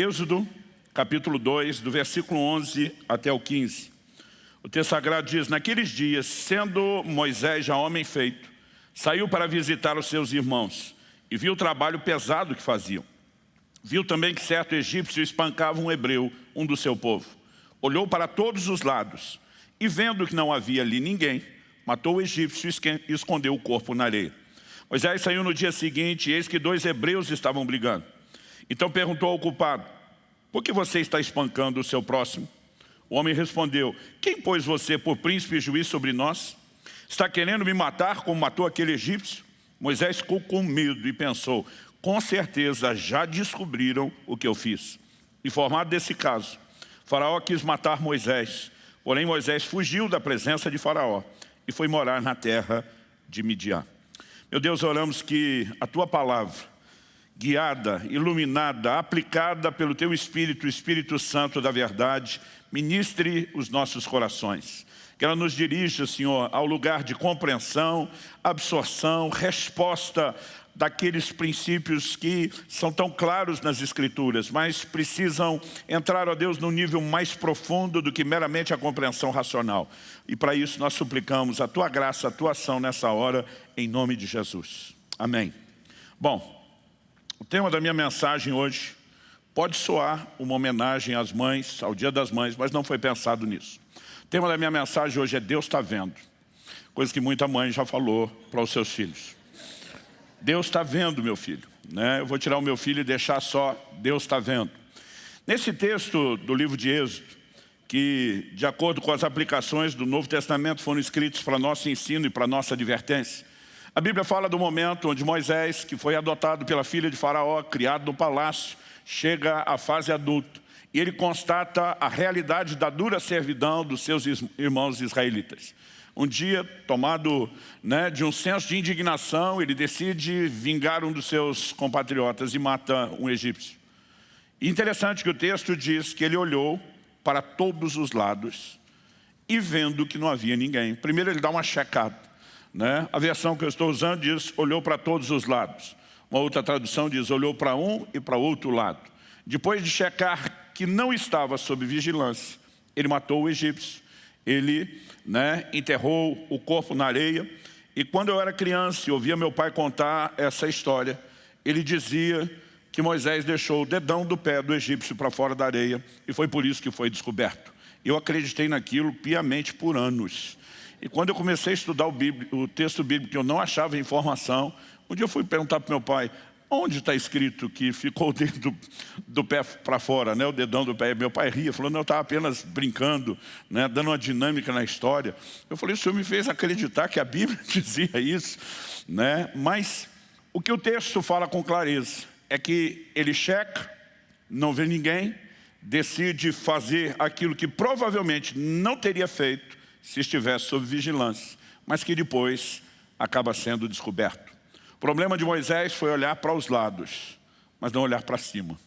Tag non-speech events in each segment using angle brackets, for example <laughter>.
Êxodo, capítulo 2, do versículo 11 até o 15. O texto sagrado diz, naqueles dias, sendo Moisés já homem feito, saiu para visitar os seus irmãos e viu o trabalho pesado que faziam. Viu também que certo egípcio espancava um hebreu, um do seu povo. Olhou para todos os lados e vendo que não havia ali ninguém, matou o egípcio e escondeu o corpo na areia. Moisés saiu no dia seguinte e eis que dois hebreus estavam brigando. Então perguntou ao culpado, por que você está espancando o seu próximo? O homem respondeu, quem pôs você por príncipe e juiz sobre nós? Está querendo me matar como matou aquele egípcio? Moisés ficou com medo e pensou, com certeza já descobriram o que eu fiz. Informado desse caso, Faraó quis matar Moisés, porém Moisés fugiu da presença de Faraó e foi morar na terra de Midian. Meu Deus, oramos que a Tua palavra, guiada, iluminada, aplicada pelo Teu Espírito, o Espírito Santo da verdade, ministre os nossos corações. Que ela nos dirija, Senhor, ao lugar de compreensão, absorção, resposta daqueles princípios que são tão claros nas Escrituras, mas precisam entrar, ó Deus, num nível mais profundo do que meramente a compreensão racional. E para isso nós suplicamos a Tua graça, a Tua ação nessa hora, em nome de Jesus. Amém. Bom, o tema da minha mensagem hoje pode soar uma homenagem às mães, ao Dia das Mães, mas não foi pensado nisso. O tema da minha mensagem hoje é Deus está vendo. Coisa que muita mãe já falou para os seus filhos. Deus está vendo, meu filho. Né? Eu vou tirar o meu filho e deixar só Deus está vendo. Nesse texto do livro de Êxodo, que de acordo com as aplicações do Novo Testamento foram escritos para nosso ensino e para nossa advertência, a Bíblia fala do momento onde Moisés, que foi adotado pela filha de Faraó, criado no palácio, chega à fase adulta e ele constata a realidade da dura servidão dos seus irmãos israelitas. Um dia, tomado né, de um senso de indignação, ele decide vingar um dos seus compatriotas e mata um egípcio. Interessante que o texto diz que ele olhou para todos os lados e vendo que não havia ninguém. Primeiro ele dá uma checada. Né? A versão que eu estou usando diz, olhou para todos os lados. Uma outra tradução diz, olhou para um e para outro lado. Depois de checar que não estava sob vigilância, ele matou o egípcio ele né, enterrou o corpo na areia. E quando eu era criança e ouvia meu pai contar essa história, ele dizia que Moisés deixou o dedão do pé do egípcio para fora da areia e foi por isso que foi descoberto. Eu acreditei naquilo piamente por anos. E quando eu comecei a estudar o, o texto bíblico, que eu não achava informação, um dia eu fui perguntar para meu pai, Onde está escrito que ficou o dedo do, do pé para fora, né? o dedão do pé? Meu pai ria, falou, não, eu estava apenas brincando, né? dando uma dinâmica na história. Eu falei, o senhor me fez acreditar que a Bíblia <laughs> dizia isso. Né? Mas o que o texto fala com clareza é que ele checa, não vê ninguém, decide fazer aquilo que provavelmente não teria feito se estivesse sob vigilância, mas que depois acaba sendo descoberto. O problema de Moisés foi olhar para os lados, mas não olhar para cima.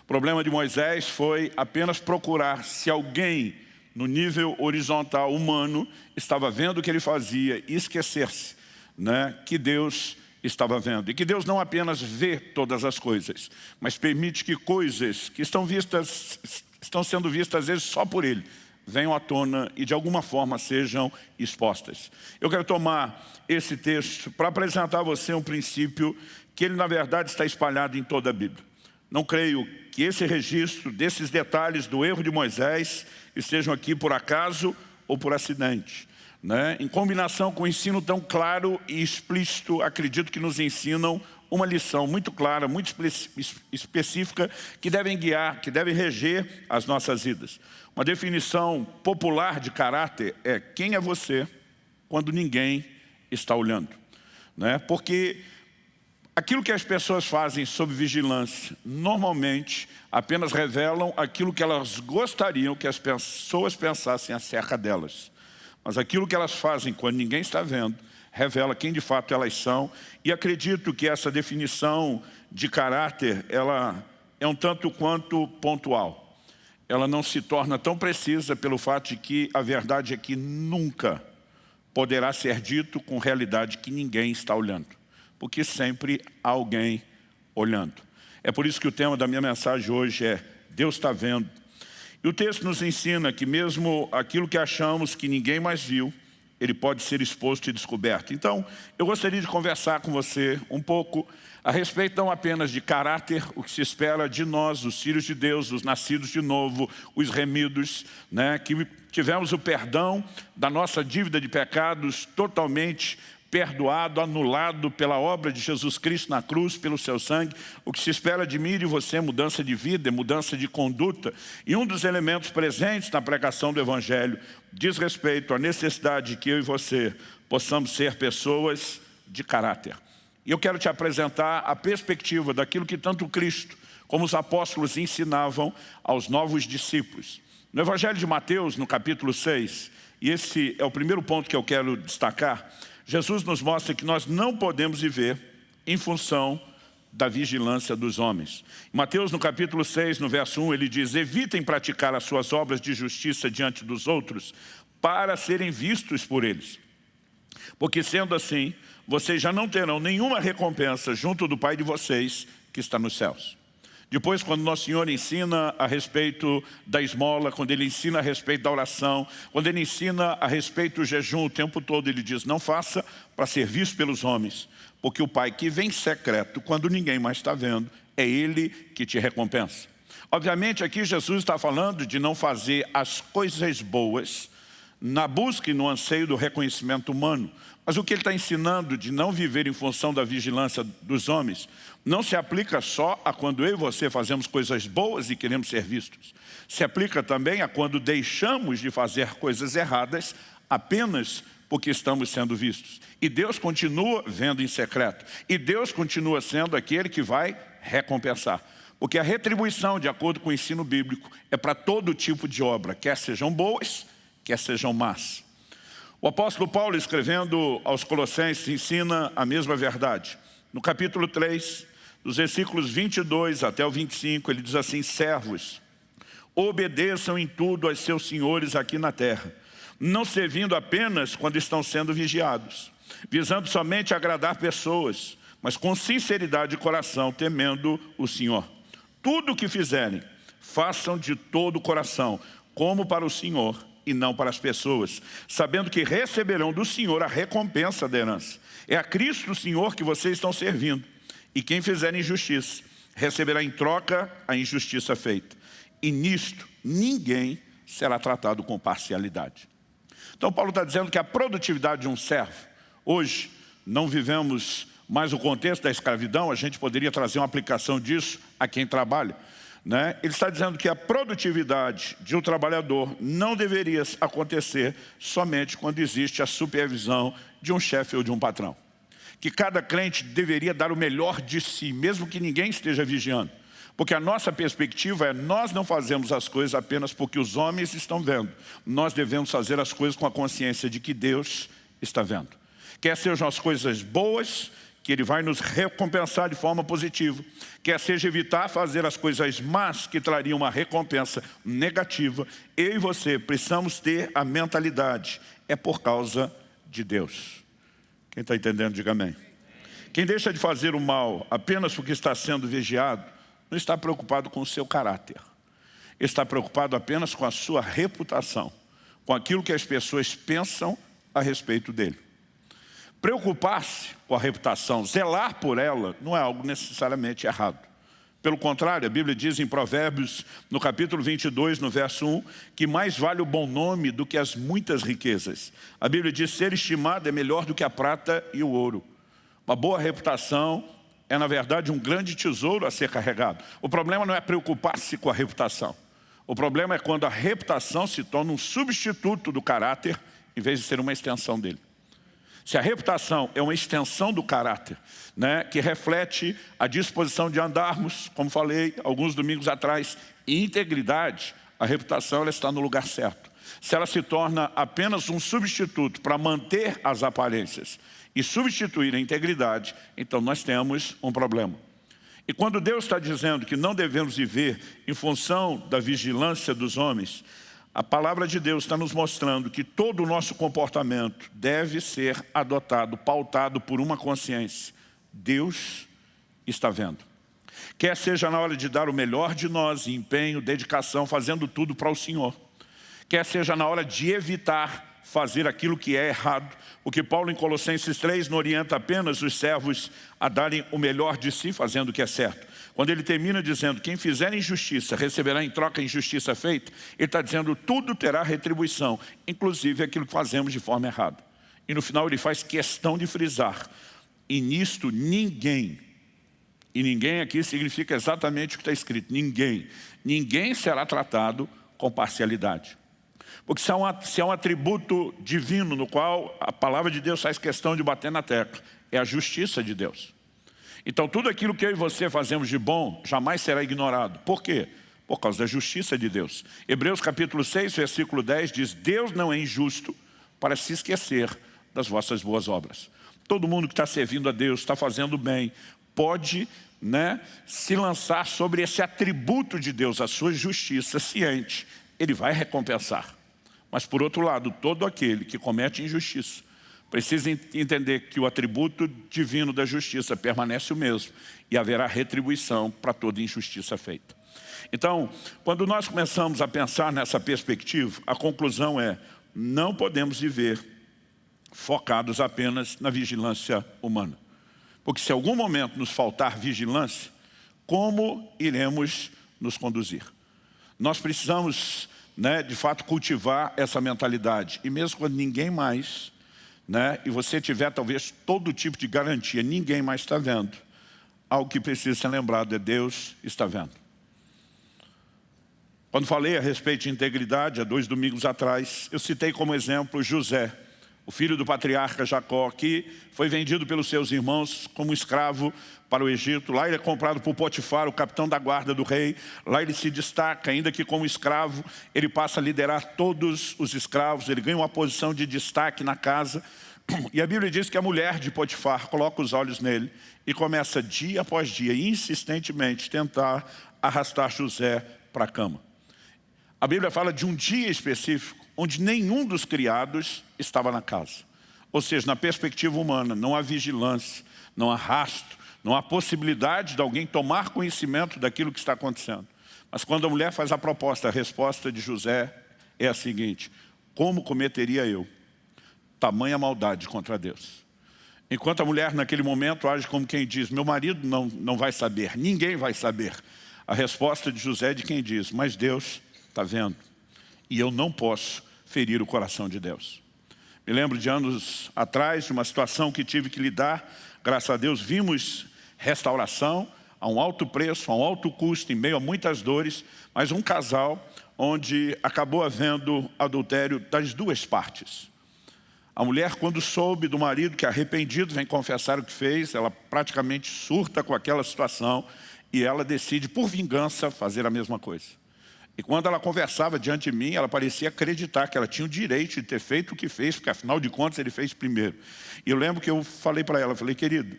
O problema de Moisés foi apenas procurar se alguém no nível horizontal humano estava vendo o que ele fazia e esquecer-se né, que Deus estava vendo. E que Deus não apenas vê todas as coisas, mas permite que coisas que estão, vistas, estão sendo vistas às vezes só por Ele, venham à tona e de alguma forma sejam expostas. Eu quero tomar esse texto para apresentar a você um princípio que ele na verdade está espalhado em toda a Bíblia. Não creio que esse registro desses detalhes do erro de Moisés estejam aqui por acaso ou por acidente. Né? Em combinação com o ensino tão claro e explícito, acredito que nos ensinam uma lição muito clara, muito específica, que devem guiar, que devem reger as nossas vidas. Uma definição popular de caráter é quem é você quando ninguém está olhando. Né? Porque aquilo que as pessoas fazem sob vigilância, normalmente apenas revelam aquilo que elas gostariam que as pessoas pensassem acerca delas. Mas aquilo que elas fazem quando ninguém está vendo, revela quem de fato elas são. E acredito que essa definição de caráter, ela é um tanto quanto pontual ela não se torna tão precisa pelo fato de que a verdade é que nunca poderá ser dito com realidade que ninguém está olhando, porque sempre há alguém olhando. É por isso que o tema da minha mensagem hoje é Deus está vendo. E o texto nos ensina que mesmo aquilo que achamos que ninguém mais viu, ele pode ser exposto e descoberto. Então, eu gostaria de conversar com você um pouco a respeito não apenas de caráter, o que se espera de nós, os filhos de Deus, os nascidos de novo, os remidos, né, que tivemos o perdão da nossa dívida de pecados totalmente perdoado, anulado pela obra de Jesus Cristo na cruz, pelo seu sangue. O que se espera de mim e de você é mudança de vida, é mudança de conduta. E um dos elementos presentes na pregação do Evangelho diz respeito à necessidade de que eu e você possamos ser pessoas de caráter. E eu quero te apresentar a perspectiva daquilo que tanto Cristo como os apóstolos ensinavam aos novos discípulos. No Evangelho de Mateus, no capítulo 6, e esse é o primeiro ponto que eu quero destacar, Jesus nos mostra que nós não podemos viver em função da vigilância dos homens. Em Mateus, no capítulo 6, no verso 1, ele diz, evitem praticar as suas obras de justiça diante dos outros, para serem vistos por eles. Porque sendo assim, vocês já não terão nenhuma recompensa junto do Pai de vocês que está nos céus. Depois, quando Nosso Senhor ensina a respeito da esmola, quando Ele ensina a respeito da oração, quando Ele ensina a respeito do jejum o tempo todo, Ele diz, não faça para ser visto pelos homens, porque o Pai que vem secreto, quando ninguém mais está vendo, é Ele que te recompensa. Obviamente, aqui Jesus está falando de não fazer as coisas boas na busca e no anseio do reconhecimento humano, mas o que ele está ensinando de não viver em função da vigilância dos homens não se aplica só a quando eu e você fazemos coisas boas e queremos ser vistos. Se aplica também a quando deixamos de fazer coisas erradas apenas porque estamos sendo vistos. E Deus continua vendo em secreto. E Deus continua sendo aquele que vai recompensar. Porque a retribuição, de acordo com o ensino bíblico, é para todo tipo de obra, quer sejam boas, quer sejam más. O apóstolo Paulo, escrevendo aos Colossenses, ensina a mesma verdade. No capítulo 3, dos versículos 22 até o 25, ele diz assim, servos, obedeçam em tudo aos seus senhores aqui na terra, não servindo apenas quando estão sendo vigiados, visando somente agradar pessoas, mas com sinceridade de coração, temendo o Senhor. Tudo o que fizerem, façam de todo o coração, como para o Senhor e não para as pessoas, sabendo que receberão do Senhor a recompensa da herança. É a Cristo Senhor que vocês estão servindo. E quem fizer injustiça, receberá em troca a injustiça feita. E nisto, ninguém será tratado com parcialidade. Então Paulo está dizendo que a produtividade de um servo, hoje, não vivemos mais o contexto da escravidão, a gente poderia trazer uma aplicação disso a quem trabalha. Né? Ele está dizendo que a produtividade de um trabalhador não deveria acontecer somente quando existe a supervisão de um chefe ou de um patrão. Que cada crente deveria dar o melhor de si, mesmo que ninguém esteja vigiando. Porque a nossa perspectiva é nós não fazemos as coisas apenas porque os homens estão vendo. Nós devemos fazer as coisas com a consciência de que Deus está vendo. Quer sejam as coisas boas, que Ele vai nos recompensar de forma positiva, quer seja evitar fazer as coisas más que trariam uma recompensa negativa, eu e você precisamos ter a mentalidade, é por causa de Deus. Quem está entendendo, diga amém. Quem deixa de fazer o mal apenas porque está sendo vigiado, não está preocupado com o seu caráter. Está preocupado apenas com a sua reputação, com aquilo que as pessoas pensam a respeito dele. Preocupar-se com a reputação, zelar por ela, não é algo necessariamente errado. Pelo contrário, a Bíblia diz em Provérbios, no capítulo 22, no verso 1, que mais vale o bom nome do que as muitas riquezas. A Bíblia diz ser estimado é melhor do que a prata e o ouro. Uma boa reputação é, na verdade, um grande tesouro a ser carregado. O problema não é preocupar-se com a reputação. O problema é quando a reputação se torna um substituto do caráter, em vez de ser uma extensão dele. Se a reputação é uma extensão do caráter, né, que reflete a disposição de andarmos, como falei alguns domingos atrás, integridade, a reputação ela está no lugar certo. Se ela se torna apenas um substituto para manter as aparências e substituir a integridade, então nós temos um problema. E quando Deus está dizendo que não devemos viver em função da vigilância dos homens, a palavra de Deus está nos mostrando que todo o nosso comportamento deve ser adotado, pautado por uma consciência. Deus está vendo. Quer seja na hora de dar o melhor de nós, empenho, dedicação, fazendo tudo para o Senhor. Quer seja na hora de evitar fazer aquilo que é errado. O que Paulo em Colossenses 3 não orienta apenas os servos a darem o melhor de si fazendo o que é certo. Quando ele termina dizendo, quem fizer injustiça receberá em troca a injustiça feita, ele está dizendo, tudo terá retribuição, inclusive aquilo que fazemos de forma errada. E no final ele faz questão de frisar, e nisto ninguém, e ninguém aqui significa exatamente o que está escrito, ninguém, ninguém será tratado com parcialidade. Porque se é, um, se é um atributo divino no qual a palavra de Deus faz questão de bater na tecla, é a justiça de Deus. Então tudo aquilo que eu e você fazemos de bom jamais será ignorado. Por quê? Por causa da justiça de Deus. Hebreus capítulo 6, versículo 10 diz, Deus não é injusto para se esquecer das vossas boas obras. Todo mundo que está servindo a Deus, está fazendo bem, pode né, se lançar sobre esse atributo de Deus, a sua justiça, ciente, ele vai recompensar. Mas por outro lado, todo aquele que comete injustiça, precisa entender que o atributo divino da justiça permanece o mesmo e haverá retribuição para toda injustiça feita. Então, quando nós começamos a pensar nessa perspectiva, a conclusão é, não podemos viver focados apenas na vigilância humana. Porque se algum momento nos faltar vigilância, como iremos nos conduzir? Nós precisamos, né, de fato, cultivar essa mentalidade. E mesmo quando ninguém mais né, e você tiver talvez todo tipo de garantia, ninguém mais está vendo, algo que precisa ser lembrado é Deus está vendo. Quando falei a respeito de integridade, há dois domingos atrás, eu citei como exemplo José, o filho do patriarca Jacó, que foi vendido pelos seus irmãos como escravo para o Egito. Lá ele é comprado por Potifar, o capitão da guarda do rei. Lá ele se destaca, ainda que como escravo, ele passa a liderar todos os escravos. Ele ganha uma posição de destaque na casa. E a Bíblia diz que a mulher de Potifar coloca os olhos nele e começa dia após dia, insistentemente, tentar arrastar José para a cama. A Bíblia fala de um dia específico onde nenhum dos criados estava na casa. Ou seja, na perspectiva humana, não há vigilância, não há rastro, não há possibilidade de alguém tomar conhecimento daquilo que está acontecendo. Mas quando a mulher faz a proposta, a resposta de José é a seguinte, como cometeria eu tamanha maldade contra Deus? Enquanto a mulher naquele momento age como quem diz, meu marido não, não vai saber, ninguém vai saber. A resposta de José é de quem diz, mas Deus está vendo e eu não posso ferir o coração de Deus. Me lembro de anos atrás, de uma situação que tive que lidar, graças a Deus vimos restauração a um alto preço, a um alto custo, em meio a muitas dores, mas um casal onde acabou havendo adultério das duas partes. A mulher, quando soube do marido que arrependido vem confessar o que fez, ela praticamente surta com aquela situação e ela decide, por vingança, fazer a mesma coisa. E quando ela conversava diante de mim, ela parecia acreditar que ela tinha o direito de ter feito o que fez, porque afinal de contas ele fez primeiro. E eu lembro que eu falei para ela, falei, querido,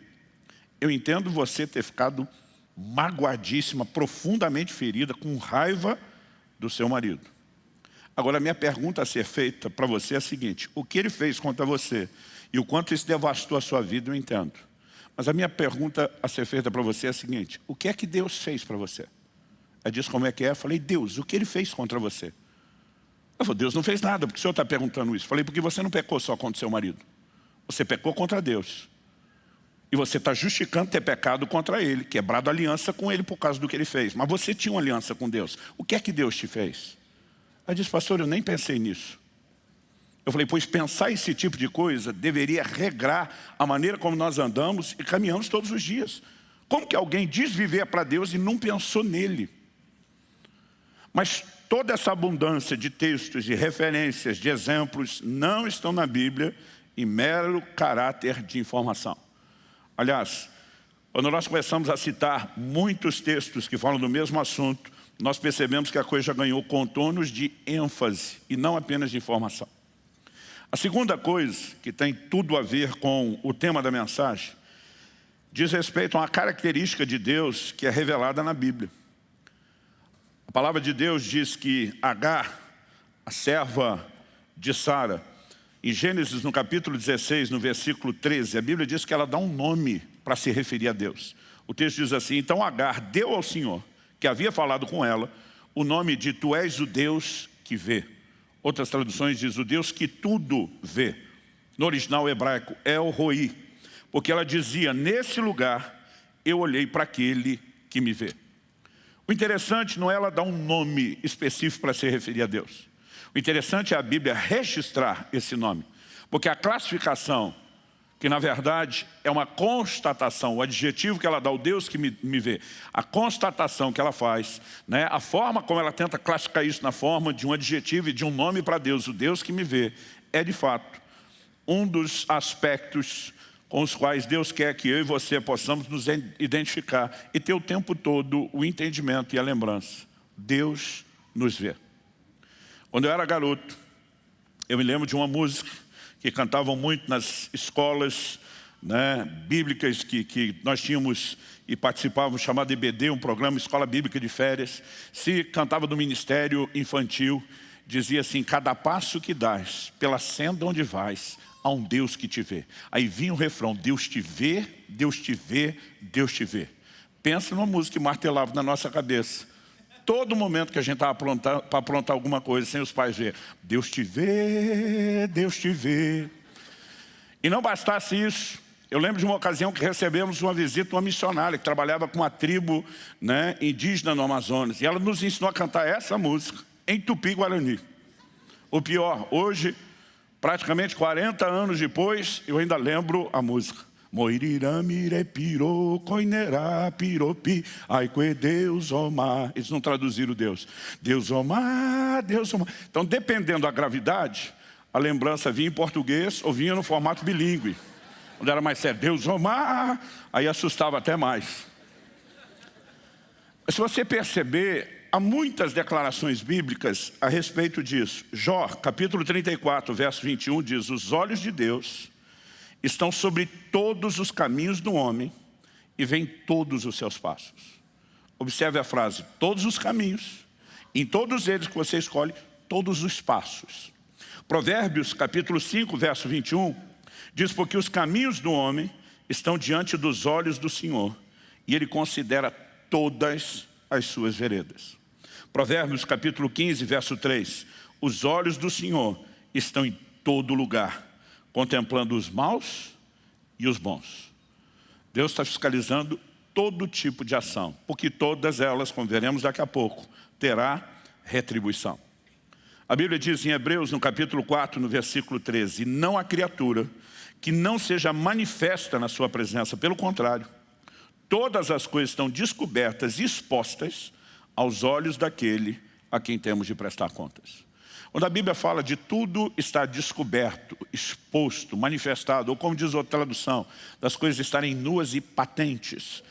eu entendo você ter ficado magoadíssima, profundamente ferida, com raiva do seu marido. Agora, minha pergunta a ser feita para você é a seguinte, o que ele fez contra você e o quanto isso devastou a sua vida, eu entendo. Mas a minha pergunta a ser feita para você é a seguinte, o que é que Deus fez para você? Ela disse como é que é. Eu falei, Deus, o que ele fez contra você? Ela falou, Deus não fez nada, porque o senhor está perguntando isso. Eu falei, porque você não pecou só contra o seu marido. Você pecou contra Deus. E você está justificando ter pecado contra ele, quebrado aliança com ele por causa do que ele fez. Mas você tinha uma aliança com Deus. O que é que Deus te fez? Ela disse, pastor, eu nem pensei nisso. Eu falei, pois pensar esse tipo de coisa deveria regrar a maneira como nós andamos e caminhamos todos os dias. Como que alguém diz viver para Deus e não pensou nele? Mas toda essa abundância de textos, de referências, de exemplos, não estão na Bíblia em mero caráter de informação. Aliás, quando nós começamos a citar muitos textos que falam do mesmo assunto, nós percebemos que a coisa ganhou contornos de ênfase e não apenas de informação. A segunda coisa, que tem tudo a ver com o tema da mensagem, diz respeito a uma característica de Deus que é revelada na Bíblia. A palavra de Deus diz que Agar, a serva de Sara, em Gênesis, no capítulo 16, no versículo 13, a Bíblia diz que ela dá um nome para se referir a Deus. O texto diz assim, então Agar deu ao Senhor, que havia falado com ela, o nome de Tu és o Deus que vê. Outras traduções diz o Deus que tudo vê. No original hebraico, o Roi. Porque ela dizia, nesse lugar eu olhei para aquele que me vê. O interessante não é ela dar um nome específico para se referir a Deus. O interessante é a Bíblia registrar esse nome. Porque a classificação, que na verdade é uma constatação, o adjetivo que ela dá, o Deus que me, me vê, a constatação que ela faz, né, a forma como ela tenta classificar isso na forma de um adjetivo e de um nome para Deus, o Deus que me vê, é de fato um dos aspectos com os quais Deus quer que eu e você possamos nos identificar e ter o tempo todo o entendimento e a lembrança. Deus nos vê. Quando eu era garoto, eu me lembro de uma música que cantavam muito nas escolas né, bíblicas que, que nós tínhamos e participávamos, chamado EBD, um programa Escola Bíblica de Férias. Se cantava do Ministério Infantil, dizia assim, cada passo que dás, pela senda onde vais, há um Deus que te vê. Aí vinha o refrão, Deus te vê, Deus te vê, Deus te vê. Pensa numa música que martelava na nossa cabeça. Todo momento que a gente estava para aprontar alguma coisa, sem os pais ver, Deus te vê, Deus te vê. E não bastasse isso, eu lembro de uma ocasião que recebemos uma visita de uma missionária que trabalhava com uma tribo né, indígena no Amazonas. E ela nos ensinou a cantar essa música em Tupi-Guarani. O pior, hoje praticamente 40 anos depois, eu ainda lembro a música. Moirirâmire pirou, coinerá, piropi, ai que Deus omar. Eles não traduziram Deus. Deus omar, Deus omar. Então, dependendo da gravidade, a lembrança vinha em português ou vinha no formato bilíngue. Quando era mais sério, Deus omar, aí assustava até mais. Se você perceber, Há muitas declarações bíblicas a respeito disso. Jó, capítulo 34, verso 21, diz, os olhos de Deus estão sobre todos os caminhos do homem e veem todos os seus passos. Observe a frase, todos os caminhos, em todos eles que você escolhe, todos os passos. Provérbios, capítulo 5, verso 21, diz, porque os caminhos do homem estão diante dos olhos do Senhor, e Ele considera todas as suas veredas. Provérbios capítulo 15, verso 3. Os olhos do Senhor estão em todo lugar, contemplando os maus e os bons. Deus está fiscalizando todo tipo de ação, porque todas elas, como veremos daqui a pouco, terá retribuição. A Bíblia diz em Hebreus, no capítulo 4, no versículo 13, não há criatura que não seja manifesta na sua presença, pelo contrário, todas as coisas estão descobertas e expostas aos olhos daquele a quem temos de prestar contas. Quando a Bíblia fala de tudo estar descoberto, exposto, manifestado, ou como diz outra tradução, das coisas estarem nuas e patentes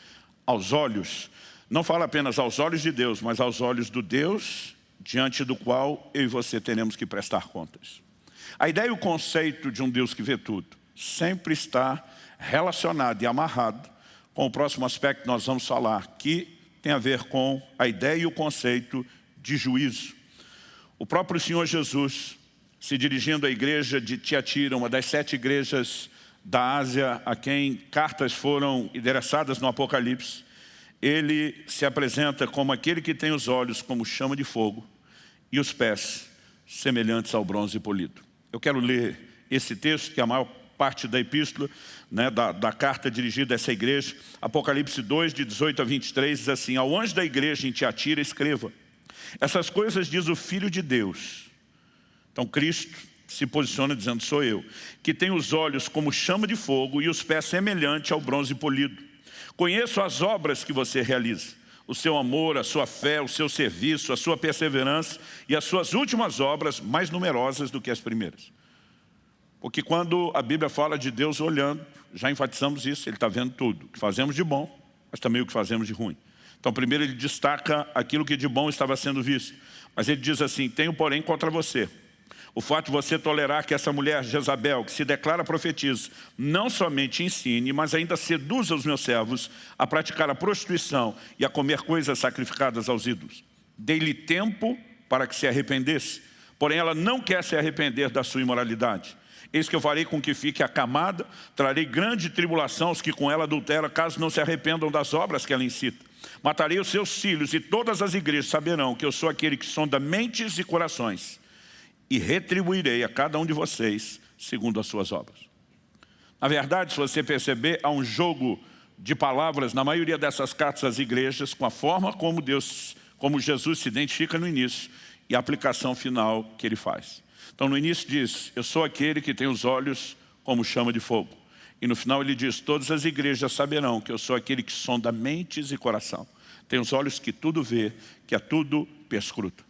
aos olhos, não fala apenas aos olhos de Deus, mas aos olhos do Deus diante do qual eu e você teremos que prestar contas. A ideia e o conceito de um Deus que vê tudo sempre está relacionado e amarrado com o próximo aspecto que nós vamos falar, que tem a ver com a ideia e o conceito de juízo. O próprio Senhor Jesus, se dirigindo à igreja de Tiatira, uma das sete igrejas da Ásia a quem cartas foram endereçadas no Apocalipse, ele se apresenta como aquele que tem os olhos como chama de fogo e os pés semelhantes ao bronze polido. Eu quero ler esse texto, que é a maior parte da epístola, né, da, da, carta dirigida a essa igreja, Apocalipse 2, de 18 a 23, diz assim, ao anjo da igreja em Tiatira, escreva, essas coisas diz o Filho de Deus. Então Cristo se posiciona dizendo, sou eu, que tem os olhos como chama de fogo e os pés semelhante ao bronze polido. Conheço as obras que você realiza, o seu amor, a sua fé, o seu serviço, a sua perseverança e as suas últimas obras mais numerosas do que as primeiras. Porque quando a Bíblia fala de Deus olhando, já enfatizamos isso, Ele está vendo tudo. O que fazemos de bom, mas também o que fazemos de ruim. Então primeiro ele destaca aquilo que de bom estava sendo visto. Mas ele diz assim, tenho porém contra você. O fato de você tolerar que essa mulher Jezabel, que se declara profetiza, não somente ensine, mas ainda seduza os meus servos a praticar a prostituição e a comer coisas sacrificadas aos ídolos. Dei-lhe tempo para que se arrependesse, porém ela não quer se arrepender da sua imoralidade Eis que eu farei com que fique acamada, trarei grande tribulação aos que com ela adulteram, caso não se arrependam das obras que ela incita. Matarei os seus filhos e todas as igrejas saberão que eu sou aquele que sonda mentes e corações e retribuirei a cada um de vocês segundo as suas obras. Na verdade, se você perceber, há um jogo de palavras na maioria dessas cartas às igrejas com a forma como Deus, como Jesus se identifica no início e a aplicação final que ele faz. Então no início diz, eu sou aquele que tem os olhos como chama de fogo. E no final ele diz, todas as igrejas saberão que eu sou aquele que sonda mentes e coração. Tem os olhos que tudo vê, que a tudo perscruta.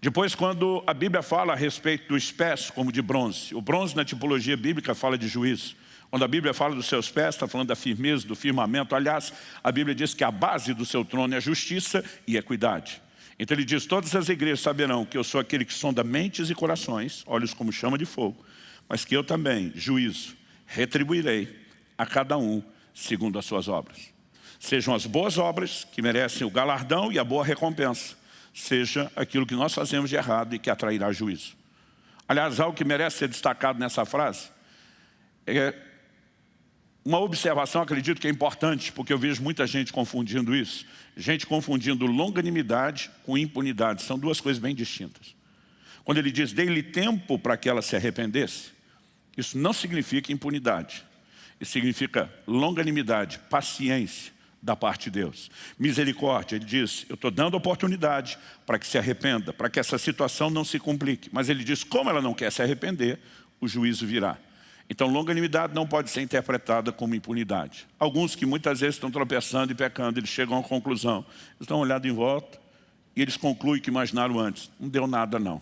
Depois, quando a Bíblia fala a respeito do espécie como de bronze, o bronze na tipologia bíblica fala de juízo. Quando a Bíblia fala dos seus pés, está falando da firmeza, do firmamento. Aliás, a Bíblia diz que a base do seu trono é a justiça e a equidade. Então ele diz, todas as igrejas saberão que eu sou aquele que sonda mentes e corações, olhos como chama de fogo, mas que eu também, juízo, retribuirei a cada um segundo as suas obras. Sejam as boas obras que merecem o galardão e a boa recompensa, seja aquilo que nós fazemos de errado e que atrairá juízo. Aliás, algo que merece ser destacado nessa frase é uma observação, acredito que é importante, porque eu vejo muita gente confundindo isso. Gente confundindo longanimidade com impunidade. São duas coisas bem distintas. Quando ele diz, dei-lhe tempo para que ela se arrependesse, isso não significa impunidade. Isso significa longanimidade, paciência da parte de Deus. Misericórdia, ele diz, eu estou dando oportunidade para que se arrependa, para que essa situação não se complique. Mas ele diz, como ela não quer se arrepender, o juízo virá. Então, longanimidade não pode ser interpretada como impunidade. Alguns que muitas vezes estão tropeçando e pecando, eles chegam à conclusão. Eles estão olhando em volta e eles concluem que imaginaram antes. Não deu nada, não.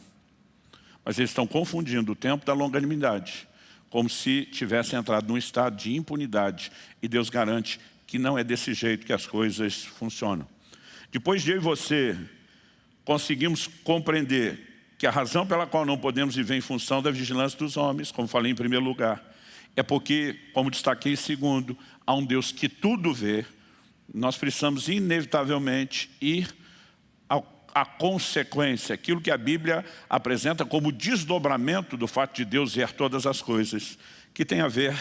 Mas eles estão confundindo o tempo da longanimidade, como se tivessem entrado num estado de impunidade. E Deus garante que não é desse jeito que as coisas funcionam. Depois de eu e você conseguimos compreender que a razão pela qual não podemos viver em função da vigilância dos homens, como falei em primeiro lugar, é porque, como destaquei em segundo, há um Deus que tudo vê, nós precisamos inevitavelmente ir à consequência, aquilo que a Bíblia apresenta como desdobramento do fato de Deus ver todas as coisas, que tem a ver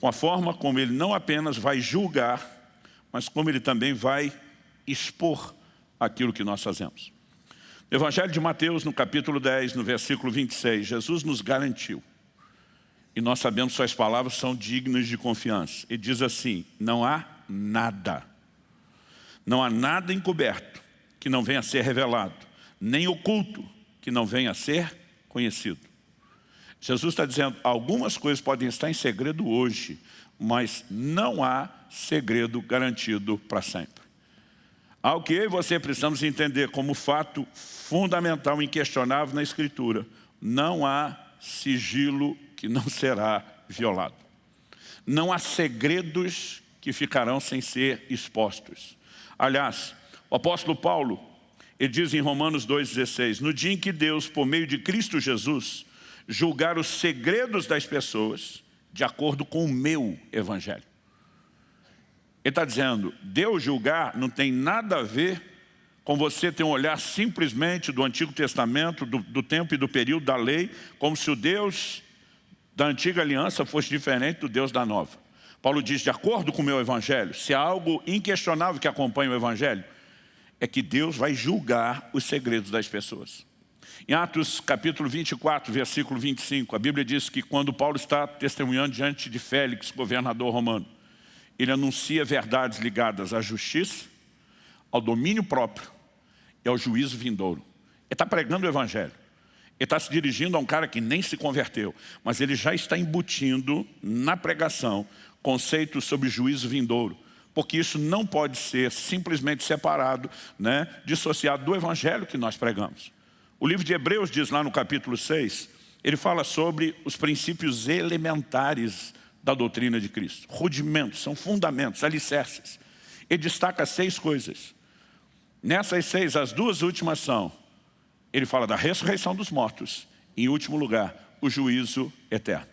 com a forma como Ele não apenas vai julgar, mas como Ele também vai expor aquilo que nós fazemos. Evangelho de Mateus, no capítulo 10, no versículo 26, Jesus nos garantiu, e nós sabemos que suas palavras são dignas de confiança. Ele diz assim, não há nada, não há nada encoberto que não venha a ser revelado, nem oculto que não venha a ser conhecido. Jesus está dizendo, algumas coisas podem estar em segredo hoje, mas não há segredo garantido para sempre. Ao que eu e você precisamos entender como fato fundamental, inquestionável na Escritura. Não há sigilo que não será violado. Não há segredos que ficarão sem ser expostos. Aliás, o apóstolo Paulo, ele diz em Romanos 2,16, no dia em que Deus, por meio de Cristo Jesus, julgar os segredos das pessoas, de acordo com o meu evangelho. Ele está dizendo, Deus julgar não tem nada a ver com você ter um olhar simplesmente do Antigo Testamento, do, do tempo e do período da lei, como se o Deus da antiga aliança fosse diferente do Deus da nova. Paulo diz, de acordo com o meu evangelho, se há algo inquestionável que acompanha o evangelho, é que Deus vai julgar os segredos das pessoas. Em Atos capítulo 24, versículo 25, a Bíblia diz que quando Paulo está testemunhando diante de Félix, governador romano, ele anuncia verdades ligadas à justiça, ao domínio próprio e ao juízo vindouro. Ele está pregando o evangelho. Ele está se dirigindo a um cara que nem se converteu, mas ele já está embutindo na pregação conceitos sobre juízo vindouro, porque isso não pode ser simplesmente separado, né, dissociado do evangelho que nós pregamos. O livro de Hebreus diz lá no capítulo 6, ele fala sobre os princípios elementares da doutrina de Cristo. Rudimentos, são fundamentos, alicerces. Ele destaca seis coisas. Nessas seis, as duas últimas são, ele fala da ressurreição dos mortos, em último lugar, o juízo eterno.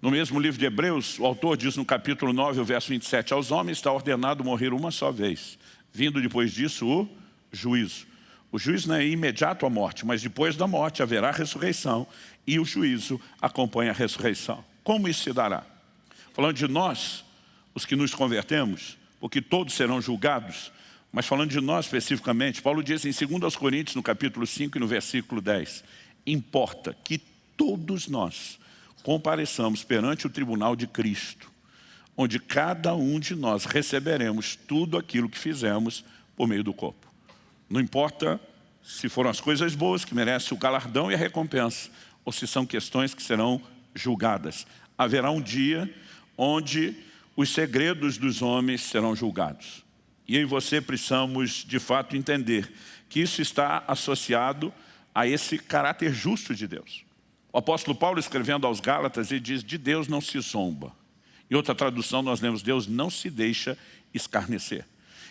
No mesmo livro de Hebreus, o autor diz no capítulo 9, o verso 27, aos homens está ordenado morrer uma só vez, vindo depois disso o juízo. O juízo não é imediato à morte, mas depois da morte haverá ressurreição e o juízo acompanha a ressurreição. Como isso se dará? Falando de nós, os que nos convertemos, porque todos serão julgados, mas falando de nós especificamente, Paulo diz em 2 Coríntios, no capítulo 5 e no versículo 10, importa que todos nós compareçamos perante o tribunal de Cristo, onde cada um de nós receberemos tudo aquilo que fizemos por meio do corpo. Não importa se foram as coisas boas que merecem o galardão e a recompensa, ou se são questões que serão julgadas. Haverá um dia onde os segredos dos homens serão julgados. E eu e você precisamos, de fato, entender que isso está associado a esse caráter justo de Deus. O apóstolo Paulo, escrevendo aos Gálatas, ele diz, de Deus não se zomba. Em outra tradução, nós lemos, Deus não se deixa escarnecer.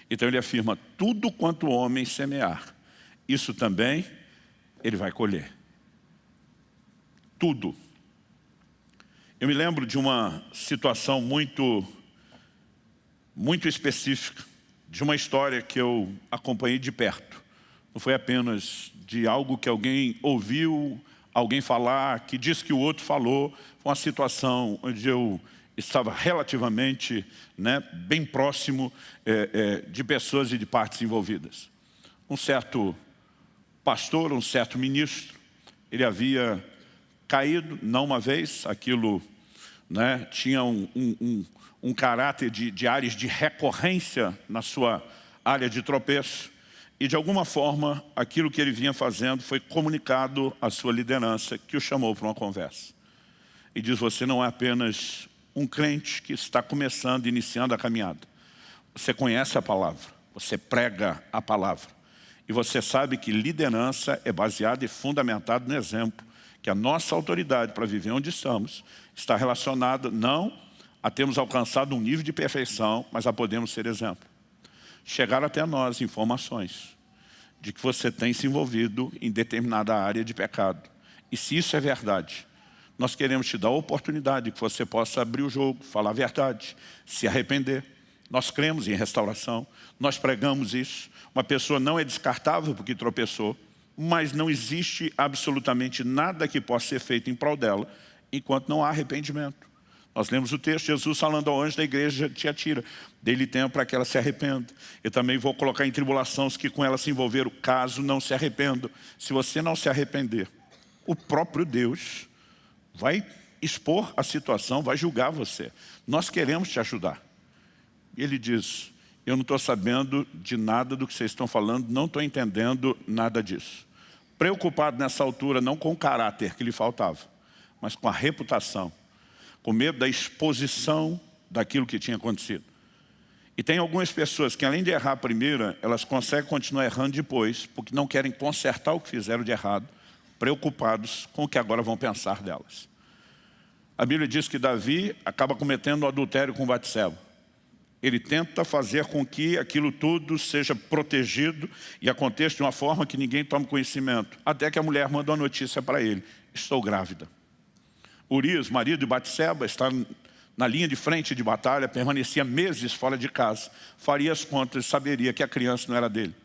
Então ele afirma, tudo quanto o homem semear, isso também ele vai colher. Tudo. Eu me lembro de uma situação muito, muito específica, de uma história que eu acompanhei de perto. Não foi apenas de algo que alguém ouviu alguém falar, que diz que o outro falou, foi uma situação onde eu estava relativamente né, bem próximo é, é, de pessoas e de partes envolvidas. Um certo pastor, um certo ministro, ele havia caído, não uma vez, aquilo né, tinha um, um, um, um caráter de, de áreas de recorrência na sua área de tropeço, e de alguma forma, aquilo que ele vinha fazendo foi comunicado à sua liderança, que o chamou para uma conversa. E diz, você não é apenas um crente que está começando, iniciando a caminhada. Você conhece a palavra, você prega a palavra. E você sabe que liderança é baseada e fundamentada no exemplo, que a nossa autoridade para viver onde estamos está relacionada não a termos alcançado um nível de perfeição, mas a podermos ser exemplo. Chegaram até nós informações de que você tem se envolvido em determinada área de pecado. E se isso é verdade, nós queremos te dar a oportunidade que você possa abrir o jogo, falar a verdade, se arrepender. Nós cremos em restauração, nós pregamos isso. Uma pessoa não é descartável porque tropeçou, mas não existe absolutamente nada que possa ser feito em prol dela enquanto não há arrependimento. Nós lemos o texto, Jesus falando ao anjo da igreja de Tiatira, dele tempo para que ela se arrependa. Eu também vou colocar em tribulação os que com ela se envolveram, caso não se arrependam. Se você não se arrepender, o próprio Deus vai expor a situação, vai julgar você. Nós queremos te ajudar. E ele diz, eu não estou sabendo de nada do que vocês estão falando, não estou entendendo nada disso. Preocupado nessa altura, não com o caráter que lhe faltava, mas com a reputação com medo da exposição daquilo que tinha acontecido. E tem algumas pessoas que além de errar a primeira, elas conseguem continuar errando depois, porque não querem consertar o que fizeram de errado, preocupados com o que agora vão pensar delas. A Bíblia diz que Davi acaba cometendo o adultério com Batseba. Ele tenta fazer com que aquilo tudo seja protegido e aconteça de uma forma que ninguém tome conhecimento. Até que a mulher manda uma notícia para ele. Estou grávida. Urias, marido de Batseba, está na linha de frente de batalha, permanecia meses fora de casa, faria as contas e saberia que a criança não era dele.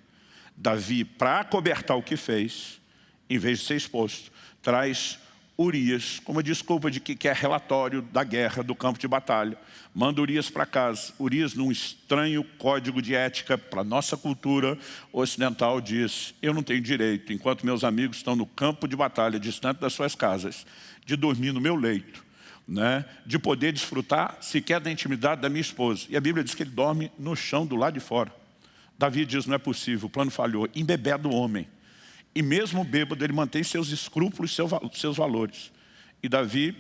Davi, para acobertar o que fez, em vez de ser exposto, traz Urias como desculpa de que quer relatório da guerra, do campo de batalha. Manda Urias para casa. Urias, num estranho código de ética para a nossa cultura ocidental, diz eu não tenho direito, enquanto meus amigos estão no campo de batalha, distante das suas casas, de dormir no meu leito, né? de poder desfrutar sequer da intimidade da minha esposa. E a Bíblia diz que ele dorme no chão do lado de fora. Davi diz, não é possível, o plano falhou. Embebeda o homem. E mesmo bêbado, ele mantém seus escrúpulos, seus valores. E Davi,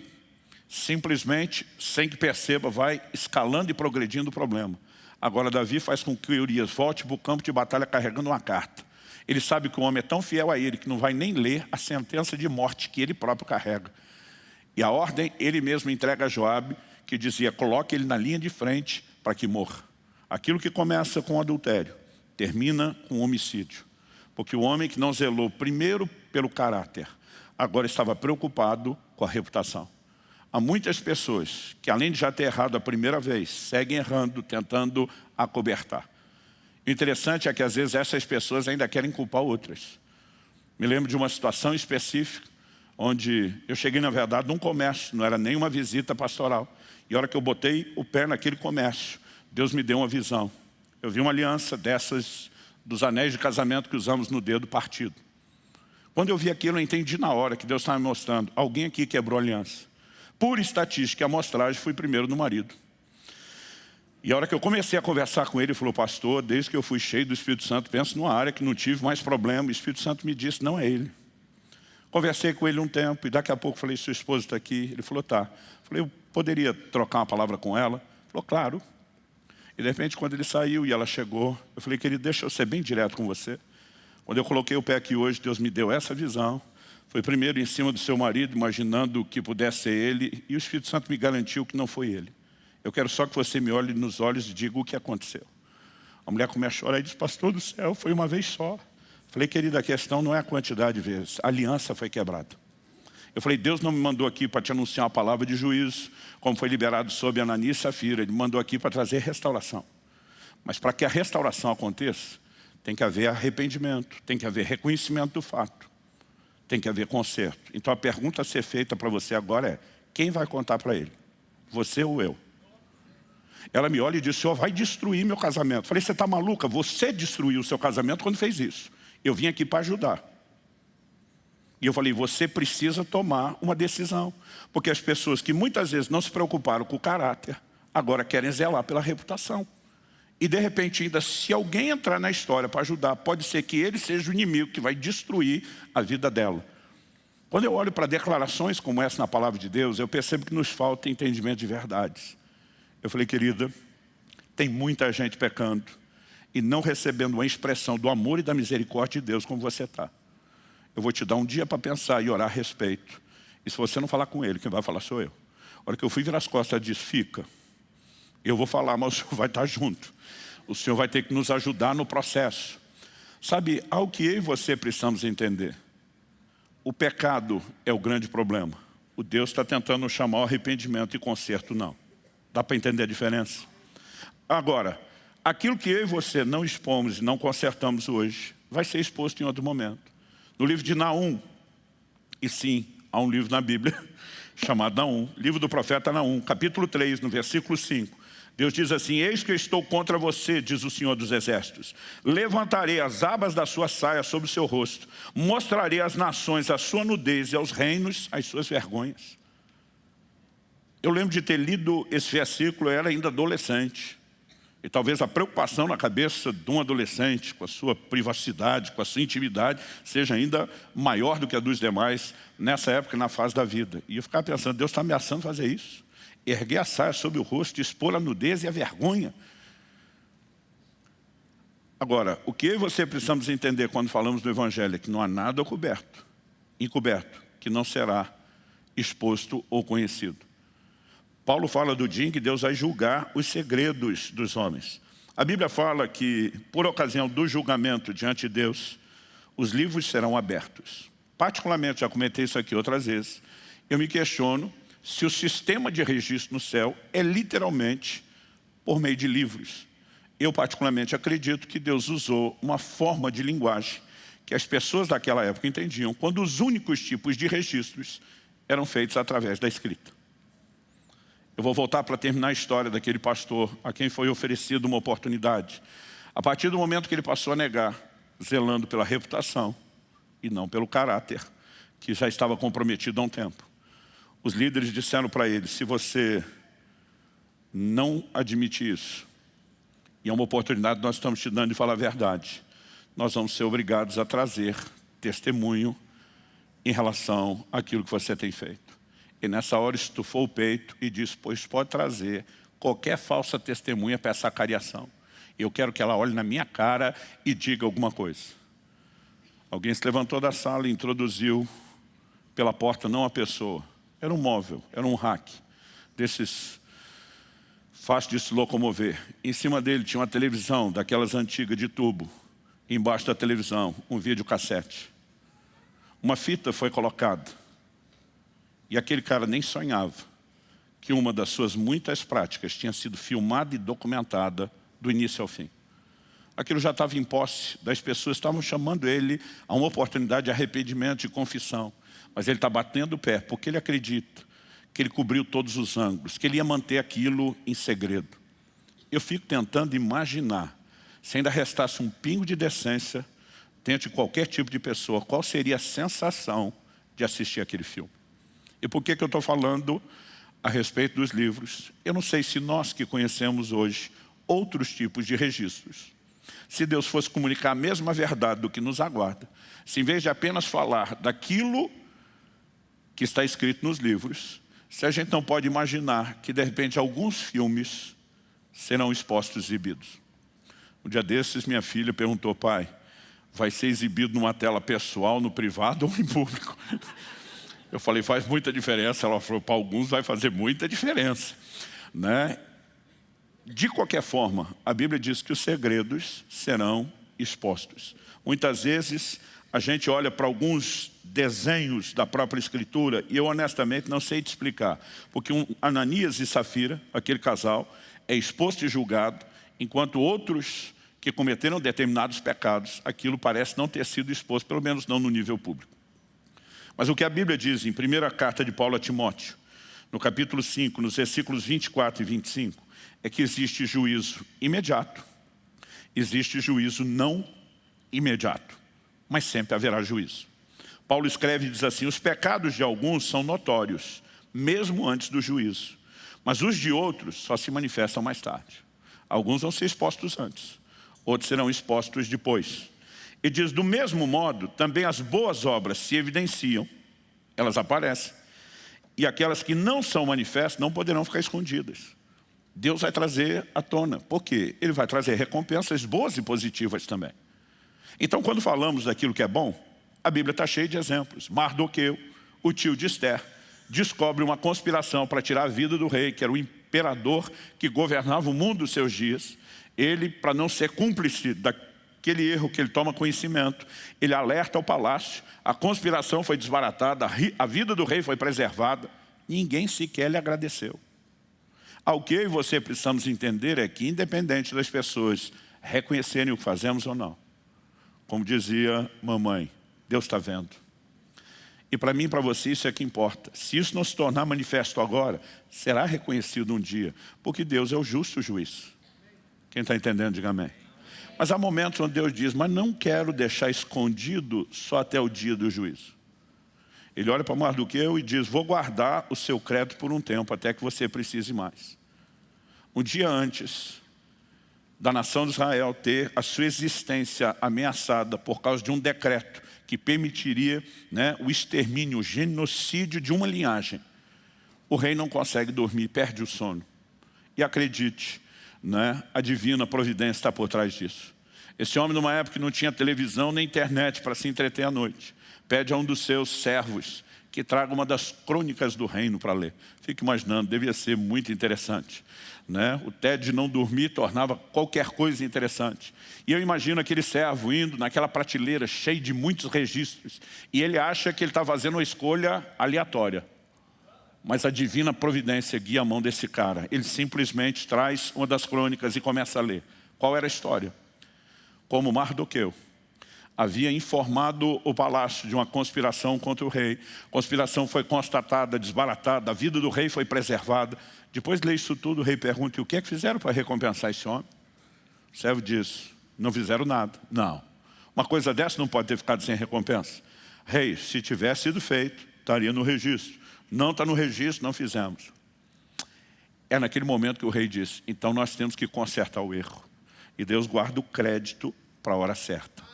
simplesmente, sem que perceba, vai escalando e progredindo o problema. Agora Davi faz com que Urias volte para o campo de batalha carregando uma carta. Ele sabe que o homem é tão fiel a ele que não vai nem ler a sentença de morte que ele próprio carrega. E a ordem ele mesmo entrega a Joabe, que dizia, coloque ele na linha de frente para que morra. Aquilo que começa com adultério, termina com homicídio. Porque o homem que não zelou primeiro pelo caráter, agora estava preocupado com a reputação. Há muitas pessoas que, além de já ter errado a primeira vez, seguem errando, tentando acobertar. O interessante é que às vezes essas pessoas ainda querem culpar outras. Me lembro de uma situação específica, onde eu cheguei, na verdade, num comércio, não era nem uma visita pastoral. E a hora que eu botei o pé naquele comércio, Deus me deu uma visão. Eu vi uma aliança dessas, dos anéis de casamento que usamos no dedo partido. Quando eu vi aquilo, eu entendi na hora que Deus estava me mostrando. Alguém aqui quebrou aliança. Por estatística e amostragem, fui primeiro no marido. E a hora que eu comecei a conversar com ele, ele falou, pastor, desde que eu fui cheio do Espírito Santo, penso numa área que não tive mais problema. O Espírito Santo me disse, não é ele. Conversei com ele um tempo e daqui a pouco falei, sua esposa está aqui. Ele falou, tá. Falei, eu poderia trocar uma palavra com ela? Ele falou, claro. E de repente, quando ele saiu e ela chegou, eu falei, querido, deixa eu ser bem direto com você. Quando eu coloquei o pé aqui hoje, Deus me deu essa visão. Foi primeiro em cima do seu marido, imaginando que pudesse ser ele, e o Espírito Santo me garantiu que não foi ele. Eu quero só que você me olhe nos olhos e diga o que aconteceu. A mulher começa a chorar e diz, pastor do céu, foi uma vez só. Falei, querida, a questão não é a quantidade de vezes, a aliança foi quebrada. Eu falei, Deus não me mandou aqui para te anunciar uma palavra de juízo, como foi liberado sobre Ananias e Safira. Ele me mandou aqui para trazer restauração. Mas para que a restauração aconteça, tem que haver arrependimento, tem que haver reconhecimento do fato, tem que haver conserto. Então a pergunta a ser feita para você agora é, quem vai contar para ele? Você ou eu? Ela me olha e diz, senhor vai destruir meu casamento. Eu falei, você está maluca? Você destruiu o seu casamento quando fez isso. Eu vim aqui para ajudar. E eu falei, você precisa tomar uma decisão. Porque as pessoas que muitas vezes não se preocuparam com o caráter, agora querem zelar pela reputação. E de repente ainda, se alguém entrar na história para ajudar, pode ser que ele seja o inimigo que vai destruir a vida dela. Quando eu olho para declarações como essa na palavra de Deus, eu percebo que nos falta entendimento de verdades. Eu falei, querida, tem muita gente pecando e não recebendo uma expressão do amor e da misericórdia de Deus como você está. Eu vou te dar um dia para pensar e orar a respeito. E se você não falar com ele, quem vai falar sou eu. A hora que eu fui virar as costas, ela disse, fica. Eu vou falar, mas o senhor vai estar junto. O senhor vai ter que nos ajudar no processo. Sabe, ao que eu e você precisamos entender. O pecado é o grande problema. O Deus está tentando chamar o arrependimento e conserto não. Dá para entender a diferença? Agora, aquilo que eu e você não expomos e não consertamos hoje, vai ser exposto em outro momento. No livro de Naum, e sim, há um livro na Bíblia <laughs> chamado Naum, livro do profeta Naum, capítulo 3, no versículo 5. Deus diz assim, eis que eu estou contra você, diz o Senhor dos Exércitos. Levantarei as abas da sua saia sobre o seu rosto, mostrarei às nações a sua nudez e aos reinos as suas vergonhas. Eu lembro de ter lido esse versículo, eu era ainda adolescente. E talvez a preocupação na cabeça de um adolescente com a sua privacidade, com a sua intimidade, seja ainda maior do que a dos demais nessa época, na fase da vida. E eu ficava pensando, Deus está ameaçando fazer isso. Erguer a saia sobre o rosto, expor a nudez e a vergonha. Agora, o que eu e você precisamos entender quando falamos do Evangelho é que não há nada coberto, encoberto, que não será exposto ou conhecido. Paulo fala do dia em que Deus vai julgar os segredos dos homens. A Bíblia fala que, por ocasião do julgamento diante de Deus, os livros serão abertos. Particularmente, já comentei isso aqui outras vezes, eu me questiono se o sistema de registro no céu é literalmente por meio de livros. Eu particularmente acredito que Deus usou uma forma de linguagem que as pessoas daquela época entendiam, quando os únicos tipos de registros eram feitos através da escrita. Eu vou voltar para terminar a história daquele pastor a quem foi oferecido uma oportunidade. A partir do momento que ele passou a negar, zelando pela reputação e não pelo caráter, que já estava comprometido há um tempo. Os líderes disseram para ele, se você não admite isso, e é uma oportunidade que nós estamos te dando de falar a verdade, nós vamos ser obrigados a trazer testemunho em relação àquilo que você tem feito. E nessa hora estufou o peito e disse, pois pode trazer qualquer falsa testemunha para essa cariação. Eu quero que ela olhe na minha cara e diga alguma coisa. Alguém se levantou da sala e introduziu pela porta não a pessoa. Era um móvel, era um rack, desses fácil de se locomover. Em cima dele tinha uma televisão, daquelas antigas de tubo. Embaixo da televisão, um videocassete. Uma fita foi colocada. E aquele cara nem sonhava que uma das suas muitas práticas tinha sido filmada e documentada do início ao fim. aquilo já estava em posse das pessoas, estavam chamando ele a uma oportunidade de arrependimento, de confissão. Mas ele está batendo o pé, porque ele acredita que ele cobriu todos os ângulos, que ele ia manter aquilo em segredo. Eu fico tentando imaginar, se ainda restasse um pingo de decência, dentro de qualquer tipo de pessoa, qual seria a sensação de assistir aquele filme. E por que, que eu estou falando a respeito dos livros? Eu não sei se nós que conhecemos hoje outros tipos de registros, se Deus fosse comunicar a mesma verdade do que nos aguarda, se em vez de apenas falar daquilo que está escrito nos livros, se a gente não pode imaginar que de repente alguns filmes serão expostos exibidos. Um dia desses minha filha perguntou, pai, vai ser exibido numa tela pessoal, no privado ou em público? Eu falei, faz muita diferença. Ela falou, para alguns vai fazer muita diferença. Né? De qualquer forma, a Bíblia diz que os segredos serão expostos. Muitas vezes a gente olha para alguns desenhos da própria Escritura e eu honestamente não sei te explicar. Porque um Ananias e Safira, aquele casal, é exposto e julgado, enquanto outros que cometeram determinados pecados, aquilo parece não ter sido exposto, pelo menos não no nível público. Mas o que a Bíblia diz em primeira carta de Paulo a Timóteo, no capítulo 5, nos versículos 24 e 25, é que existe juízo imediato, existe juízo não imediato, mas sempre haverá juízo. Paulo escreve e diz assim, os pecados de alguns são notórios, mesmo antes do juízo, mas os de outros só se manifestam mais tarde. Alguns vão ser expostos antes, outros serão expostos depois. E diz, do mesmo modo, também as boas obras se evidenciam, elas aparecem, e aquelas que não são manifestas não poderão ficar escondidas. Deus vai trazer à tona. Por quê? Ele vai trazer recompensas boas e positivas também. Então, quando falamos daquilo que é bom, a Bíblia está cheia de exemplos. Mardoqueu, o tio de Esther, descobre uma conspiração para tirar a vida do rei, que era o imperador que governava o mundo dos seus dias. Ele, para não ser cúmplice daquele erro que ele toma conhecimento, ele alerta ao palácio, a conspiração foi desbaratada, a vida do rei foi preservada, ninguém sequer lhe agradeceu. Ao que eu e você precisamos entender é que, independente das pessoas reconhecerem o que fazemos ou não, como dizia mamãe, Deus está vendo. E para mim e para você isso é que importa. Se isso não se tornar manifesto agora, será reconhecido um dia, porque Deus é o justo juiz. Quem está entendendo, diga amém. Mas há momentos onde Deus diz, mas não quero deixar escondido só até o dia do juízo. Ele olha para Mardoqueu e diz, vou guardar o seu crédito por um tempo, até que você precise mais um dia antes da nação de Israel ter a sua existência ameaçada por causa de um decreto que permitiria né, o extermínio, o genocídio de uma linhagem, o rei não consegue dormir, perde o sono. E acredite, né, a divina providência está por trás disso. Esse homem, numa época que não tinha televisão nem internet para se entreter à noite, pede a um dos seus servos que traga uma das crônicas do reino para ler. Fique imaginando, devia ser muito interessante. Né? O tédio de não dormir tornava qualquer coisa interessante. E eu imagino aquele servo indo naquela prateleira cheia de muitos registros e ele acha que ele está fazendo uma escolha aleatória. Mas a divina providência guia a mão desse cara. Ele simplesmente traz uma das crônicas e começa a ler. Qual era a história? Como Mardoqueu havia informado o palácio de uma conspiração contra o rei. A conspiração foi constatada, desbaratada, a vida do rei foi preservada. Depois de ler isso tudo, o rei pergunta, o que é que fizeram para recompensar esse homem? O servo diz, não fizeram nada. Não. Uma coisa dessa não pode ter ficado sem recompensa. Rei, se tivesse sido feito, estaria no registro. Não está no registro, não fizemos. É naquele momento que o rei diz, então nós temos que consertar o erro. E Deus guarda o crédito para a hora certa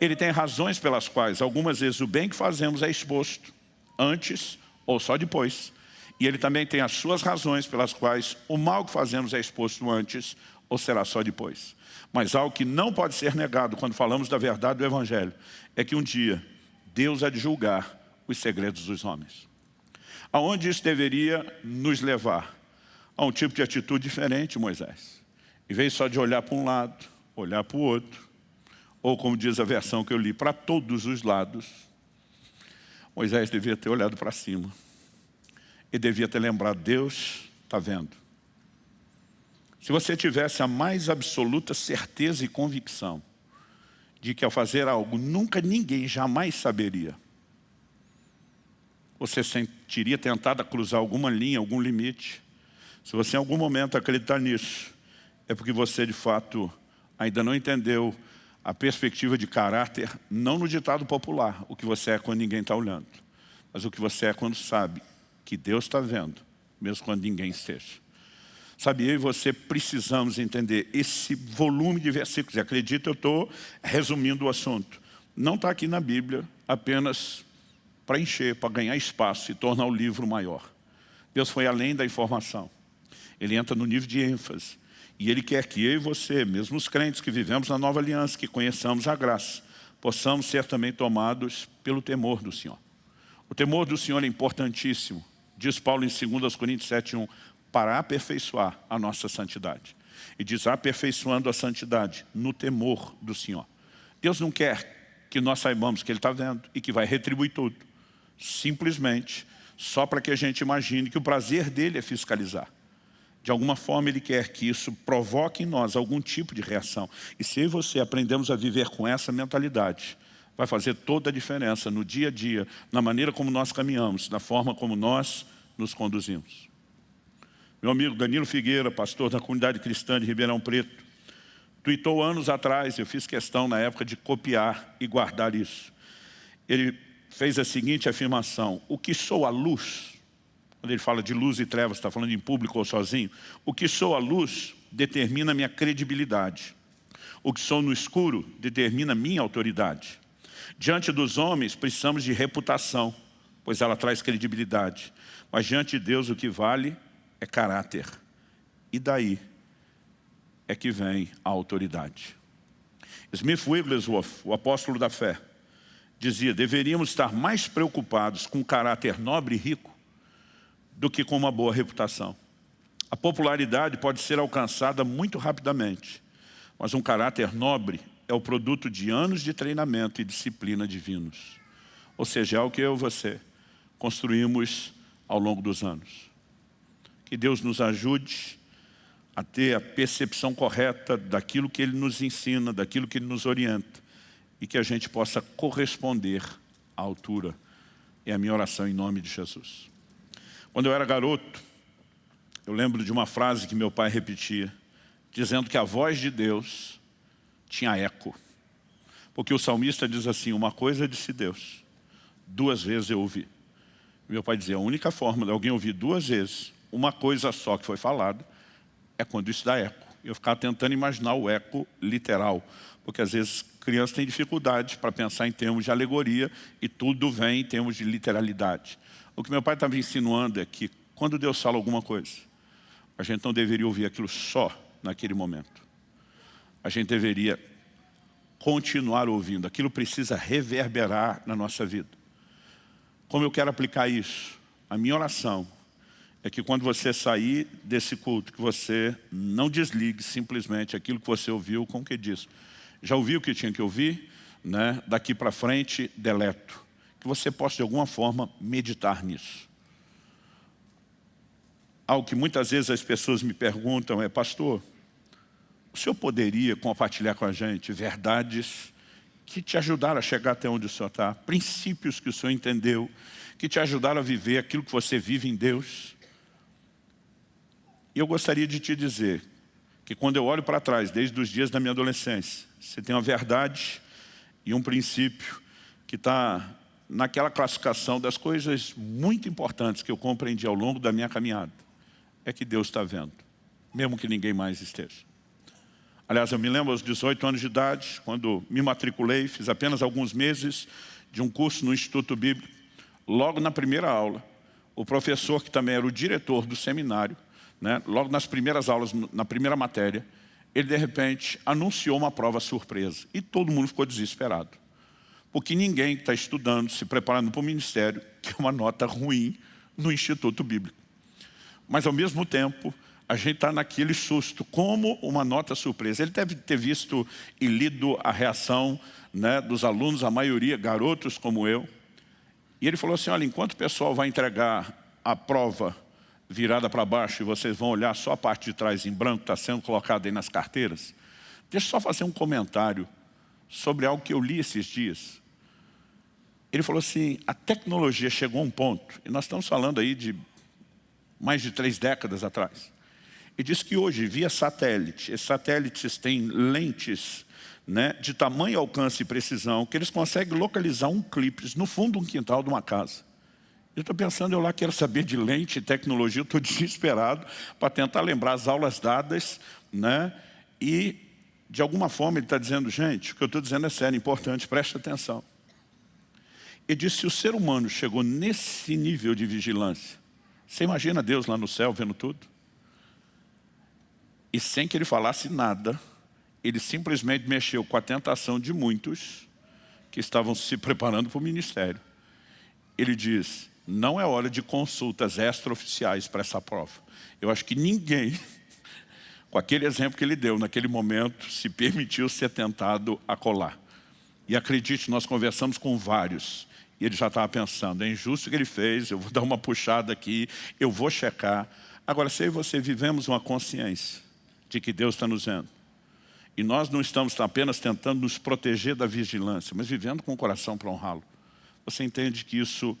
ele tem razões pelas quais algumas vezes o bem que fazemos é exposto antes ou só depois. E ele também tem as suas razões pelas quais o mal que fazemos é exposto antes ou será só depois. Mas algo que não pode ser negado quando falamos da verdade do Evangelho é que um dia Deus há de julgar os segredos dos homens. Aonde isso deveria nos levar? A um tipo de atitude diferente, Moisés. Em vez só de olhar para um lado, olhar para o outro, ou como diz a versão que eu li, para todos os lados, Moisés devia ter olhado para cima. E devia ter lembrado, Deus está vendo. Se você tivesse a mais absoluta certeza e convicção de que ao fazer algo nunca ninguém jamais saberia, você sentiria tentado a cruzar alguma linha, algum limite. Se você em algum momento acreditar nisso, é porque você de fato ainda não entendeu a perspectiva de caráter, não no ditado popular, o que você é quando ninguém está olhando, mas o que você é quando sabe que Deus está vendo, mesmo quando ninguém esteja. Sabe, eu e você precisamos entender esse volume de versículos. E acredito, eu estou resumindo o assunto. Não está aqui na Bíblia apenas para encher, para ganhar espaço e tornar o livro maior. Deus foi além da informação. Ele entra no nível de ênfase. E Ele quer que eu e você, mesmo os crentes que vivemos na nova aliança, que conheçamos a graça, possamos ser também tomados pelo temor do Senhor. O temor do Senhor é importantíssimo. Diz Paulo em 2 Coríntios 7,1 para aperfeiçoar a nossa santidade. E diz, aperfeiçoando a santidade no temor do Senhor. Deus não quer que nós saibamos que Ele está vendo e que vai retribuir tudo. Simplesmente, só para que a gente imagine que o prazer dele é fiscalizar. De alguma forma Ele quer que isso provoque em nós algum tipo de reação. E se você aprendemos a viver com essa mentalidade, vai fazer toda a diferença no dia a dia, na maneira como nós caminhamos, na forma como nós nos conduzimos. Meu amigo Danilo Figueira, pastor da comunidade cristã de Ribeirão Preto, tweetou anos atrás, eu fiz questão na época de copiar e guardar isso. Ele fez a seguinte afirmação, o que sou a luz, quando ele fala de luz e trevas, está falando em público ou sozinho, o que sou a luz determina minha credibilidade. O que sou no escuro determina minha autoridade. Diante dos homens, precisamos de reputação, pois ela traz credibilidade. Mas diante de Deus, o que vale é caráter. E daí é que vem a autoridade. Smith Wigglesworth, o apóstolo da fé, dizia, deveríamos estar mais preocupados com caráter nobre e rico do que com uma boa reputação. A popularidade pode ser alcançada muito rapidamente, mas um caráter nobre é o produto de anos de treinamento e disciplina divinos. Ou seja, é o que eu e você construímos ao longo dos anos. Que Deus nos ajude a ter a percepção correta daquilo que Ele nos ensina, daquilo que Ele nos orienta e que a gente possa corresponder à altura. É a minha oração em nome de Jesus. Quando eu era garoto, eu lembro de uma frase que meu pai repetia, dizendo que a voz de Deus tinha eco. Porque o salmista diz assim, uma coisa disse Deus, duas vezes eu ouvi. Meu pai dizia, a única forma de alguém ouvir duas vezes uma coisa só que foi falada, é quando isso dá eco. Eu ficava tentando imaginar o eco literal, porque às vezes crianças têm dificuldade para pensar em termos de alegoria e tudo vem em termos de literalidade. O que meu pai estava insinuando é que quando Deus fala alguma coisa, a gente não deveria ouvir aquilo só naquele momento. A gente deveria continuar ouvindo. Aquilo precisa reverberar na nossa vida. Como eu quero aplicar isso? A minha oração é que quando você sair desse culto, que você não desligue simplesmente aquilo que você ouviu com o que disse. Já ouviu o que tinha que ouvir? Né? Daqui para frente, deleto. Que você possa, de alguma forma, meditar nisso. Algo que muitas vezes as pessoas me perguntam é, pastor, o senhor poderia compartilhar com a gente verdades que te ajudaram a chegar até onde o senhor está, princípios que o senhor entendeu, que te ajudaram a viver aquilo que você vive em Deus? E eu gostaria de te dizer que quando eu olho para trás, desde os dias da minha adolescência, você tem uma verdade e um princípio que está naquela classificação das coisas muito importantes que eu compreendi ao longo da minha caminhada. É que Deus está vendo, mesmo que ninguém mais esteja. Aliás, eu me lembro aos 18 anos de idade, quando me matriculei, fiz apenas alguns meses de um curso no Instituto Bíblico. Logo na primeira aula, o professor, que também era o diretor do seminário, né, logo nas primeiras aulas, na primeira matéria, ele de repente anunciou uma prova surpresa. E todo mundo ficou desesperado. Porque ninguém está estudando, se preparando para o ministério, <laughs> que é uma nota ruim no Instituto Bíblico. Mas ao mesmo tempo, a gente está naquele susto, como uma nota surpresa. Ele deve ter visto e lido a reação né, dos alunos, a maioria garotos como eu. E ele falou assim, olha, enquanto o pessoal vai entregar a prova virada para baixo e vocês vão olhar só a parte de trás em branco, está sendo colocado aí nas carteiras. Deixa eu só fazer um comentário sobre algo que eu li esses dias. Ele falou assim, a tecnologia chegou a um ponto, e nós estamos falando aí de mais de três décadas atrás. E diz que hoje, via satélite, esses satélites têm lentes né, de tamanho, alcance e precisão, que eles conseguem localizar um clipe no fundo de um quintal de uma casa. Eu estou pensando, eu lá quero saber de lente tecnologia, estou <laughs> desesperado para tentar lembrar as aulas dadas, né? E, de alguma forma, ele está dizendo, gente, o que eu estou dizendo é sério, importante, preste atenção. Ele disse, se o ser humano chegou nesse nível de vigilância, você imagina Deus lá no céu vendo tudo? E sem que ele falasse nada, ele simplesmente mexeu com a tentação de muitos que estavam se preparando para o ministério. Ele diz, não é hora de consultas extraoficiais para essa prova. Eu acho que ninguém, <laughs> com aquele exemplo que ele deu naquele momento, se permitiu ser tentado a colar. E acredite, nós conversamos com vários, e ele já estava pensando, é injusto o que ele fez, eu vou <laughs> dar uma puxada aqui, eu vou checar. Agora, se eu e você vivemos uma consciência de que Deus está nos vendo, e nós não estamos apenas tentando nos proteger da vigilância, mas vivendo com o coração para honrá-lo, você entende que isso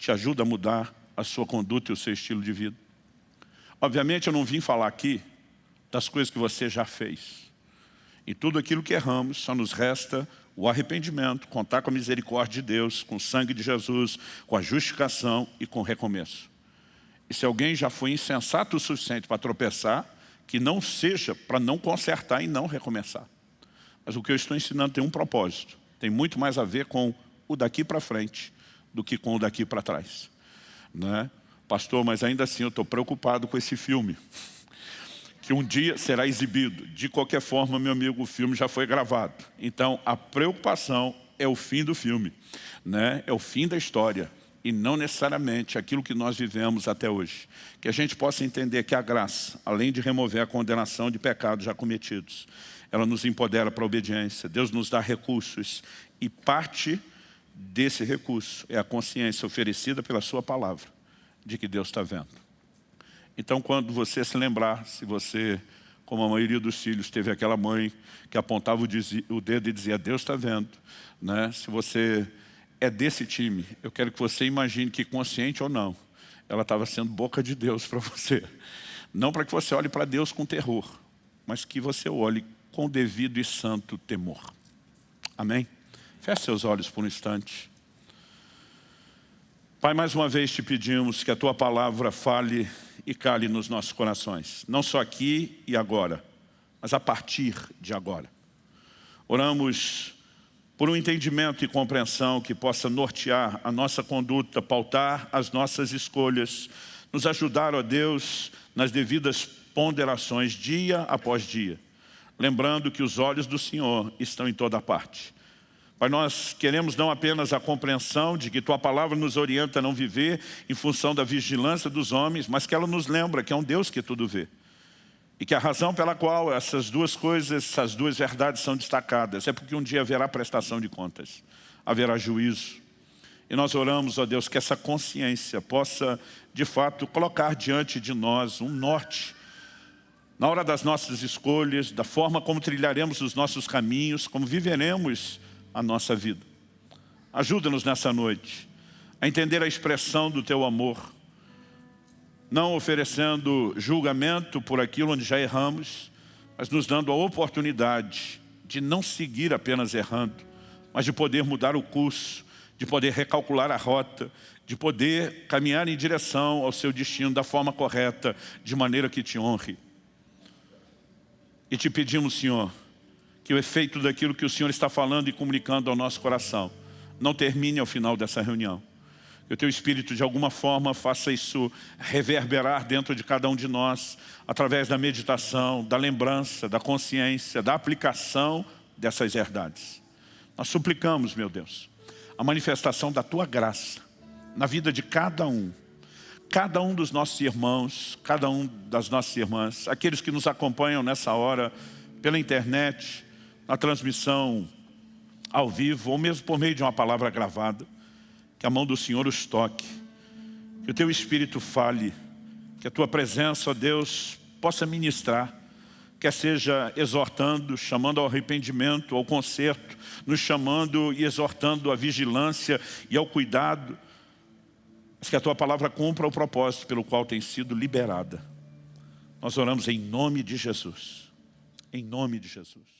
te ajuda a mudar a sua conduta e o seu estilo de vida. Obviamente eu não vim falar aqui das coisas que você já fez. E tudo aquilo que erramos, só nos resta o arrependimento, contar com a misericórdia de Deus, com o sangue de Jesus, com a justificação e com o recomeço. E se alguém já foi insensato o suficiente para tropeçar, que não seja para não consertar e não recomeçar. Mas o que eu estou ensinando tem um propósito. Tem muito mais a ver com o daqui para frente do que com o daqui para trás. Né? Pastor, mas ainda assim eu estou preocupado com esse filme. <laughs> Que um dia será exibido. De qualquer forma, meu amigo, o filme já foi gravado. Então, a preocupação é o fim do filme. Né? É o fim da história. E não necessariamente aquilo que nós vivemos até hoje. Que a gente possa entender que a graça, além de remover a condenação de pecados já cometidos, ela nos empodera para a obediência. Deus nos dá recursos e parte desse recurso é a consciência oferecida pela sua palavra de que Deus está vendo. Então, quando você se lembrar, se você, como a maioria dos filhos, teve aquela mãe que apontava o dedo e dizia, Deus está vendo, né? se você é desse time, eu quero que você imagine que, consciente ou não, ela estava sendo boca de Deus para <laughs> você. Não para que você olhe para Deus com terror, mas que você olhe com devido e santo temor. Amém? Feche seus olhos por um instante. Pai, mais uma vez te pedimos que a Tua palavra fale e cale nos nossos corações. Não só aqui e agora, mas a partir de agora. Oramos por um entendimento e compreensão que possa nortear a nossa conduta, pautar as nossas escolhas, nos ajudar, ó Deus, nas devidas ponderações dia após dia. Lembrando que os olhos do Senhor estão em toda parte Pai, nós queremos não apenas a compreensão de que Tua Palavra nos orienta a não viver em função da vigilância dos homens, mas que ela nos lembra que é um Deus que tudo vê. E que a razão pela qual essas duas coisas, essas duas verdades são destacadas, é porque um dia haverá prestação de contas, haverá juízo. E nós oramos, ó Deus, que essa consciência possa, de fato, colocar diante de nós um norte, na hora das nossas escolhas, da forma como trilharemos os nossos caminhos, como viveremos a nossa vida. Ajuda-nos nessa noite a entender a expressão do Teu amor, não oferecendo julgamento por aquilo onde já erramos, mas nos dando a oportunidade de não seguir apenas errando, mas de poder mudar o curso, de poder recalcular a rota, de poder caminhar em direção ao seu destino da forma correta, de maneira que te honre. E te pedimos, Senhor, que o efeito daquilo que o Senhor está falando e comunicando ao nosso coração não termine ao final dessa reunião. Que o Teu Espírito, de alguma forma, faça isso reverberar dentro de cada um de nós, através da meditação, da lembrança, da consciência, da aplicação dessas verdades. Nós suplicamos, meu Deus, a manifestação da Tua graça na vida de cada um, cada um dos nossos irmãos, cada um das nossas irmãs, aqueles que nos acompanham nessa hora pela internet, na transmissão ao vivo, ou mesmo por meio de uma palavra gravada, que a mão do Senhor os toque, que o teu Espírito fale, Que a Tua presença, ó Deus, possa ministrar, quer seja exortando, chamando ao arrependimento, ao conserto, nos chamando e exortando à vigilância e ao cuidado, mas que a Tua palavra cumpra o propósito pelo qual tem sido liberada. Nós oramos em nome de Jesus. Em nome de Jesus.